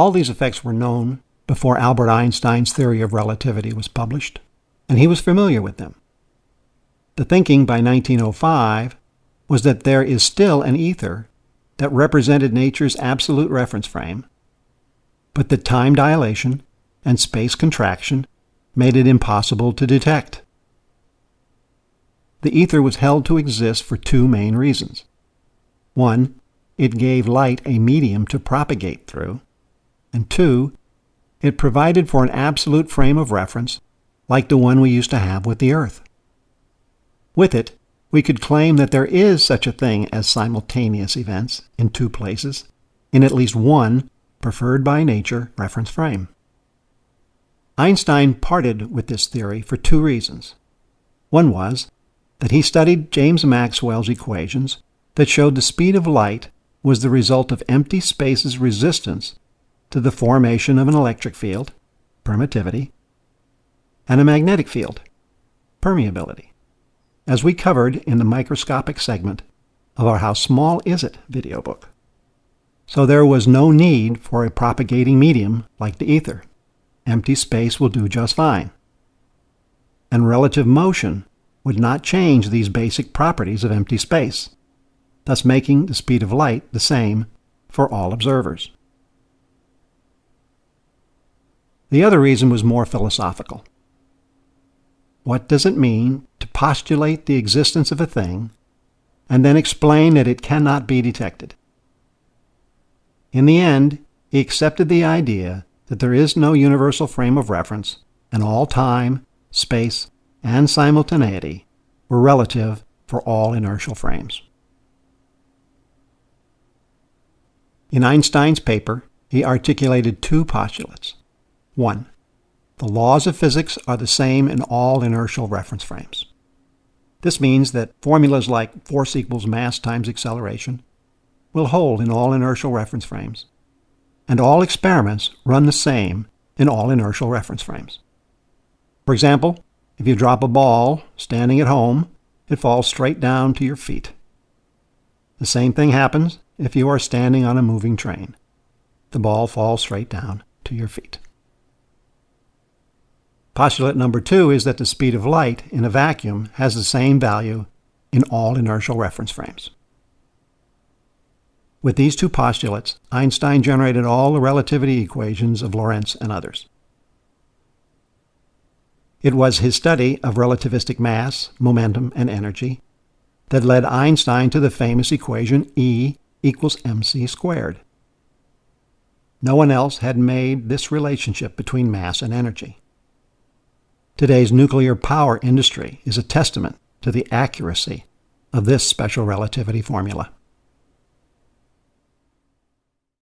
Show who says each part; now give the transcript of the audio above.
Speaker 1: All these effects were known before Albert Einstein's theory of relativity was published, and he was familiar with them. The thinking by 1905 was that there is still an ether that represented nature's absolute reference frame, but that time dilation and space contraction made it impossible to detect. The ether was held to exist for two main reasons. One, it gave light a medium to propagate through, and two, it provided for an absolute frame of reference like the one we used to have with the Earth. With it, we could claim that there is such a thing as simultaneous events in two places, in at least one preferred by nature reference frame. Einstein parted with this theory for two reasons. One was that he studied James Maxwell's equations that showed the speed of light was the result of empty space's resistance to the formation of an electric field, permittivity, and a magnetic field, permeability as we covered in the microscopic segment of our How Small Is It video book. So there was no need for a propagating medium like the ether. Empty space will do just fine. And relative motion would not change these basic properties of empty space, thus making the speed of light the same for all observers. The other reason was more philosophical. What does it mean to postulate the existence of a thing and then explain that it cannot be detected? In the end, he accepted the idea that there is no universal frame of reference, and all time, space, and simultaneity were relative for all inertial frames. In Einstein's paper, he articulated two postulates. One, the laws of physics are the same in all inertial reference frames. This means that formulas like force equals mass times acceleration will hold in all inertial reference frames, and all experiments run the same in all inertial reference frames. For example, if you drop a ball standing at home, it falls straight down to your feet. The same thing happens if you are standing on a moving train. The ball falls straight down to your feet. Postulate number two is that the speed of light in a vacuum has the same value in all inertial reference frames. With these two postulates, Einstein generated all the relativity equations of Lorentz and others. It was his study of relativistic mass, momentum, and energy that led Einstein to the famous equation E equals mc squared. No one else had made this relationship between mass and energy. Today's nuclear power industry is a testament to the accuracy of this special relativity formula.